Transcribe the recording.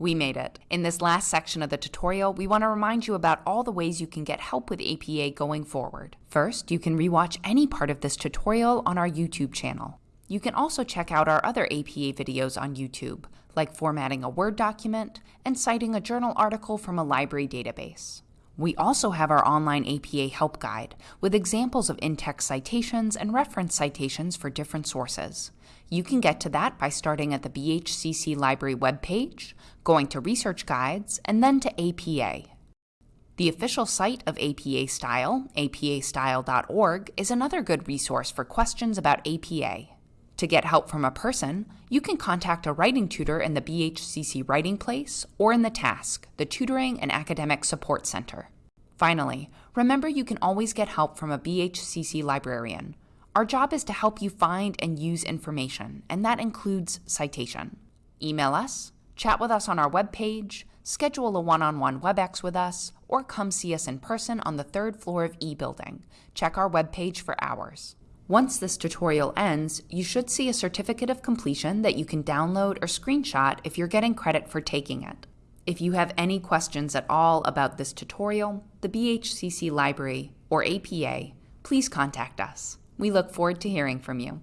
We made it. In this last section of the tutorial, we want to remind you about all the ways you can get help with APA going forward. First, you can rewatch any part of this tutorial on our YouTube channel. You can also check out our other APA videos on YouTube, like formatting a Word document and citing a journal article from a library database. We also have our online APA help guide with examples of in-text citations and reference citations for different sources. You can get to that by starting at the BHCC Library webpage, going to Research Guides, and then to APA. The official site of APA Style, apastyle.org, is another good resource for questions about APA. To get help from a person, you can contact a writing tutor in the BHCC Writing Place or in the TASC, the Tutoring and Academic Support Center. Finally, remember you can always get help from a BHCC librarian. Our job is to help you find and use information, and that includes citation. Email us, chat with us on our webpage, schedule a one-on-one WebEx with us, or come see us in person on the third floor of E Building. Check our webpage for hours. Once this tutorial ends, you should see a certificate of completion that you can download or screenshot if you're getting credit for taking it. If you have any questions at all about this tutorial, the BHCC Library, or APA, please contact us. We look forward to hearing from you.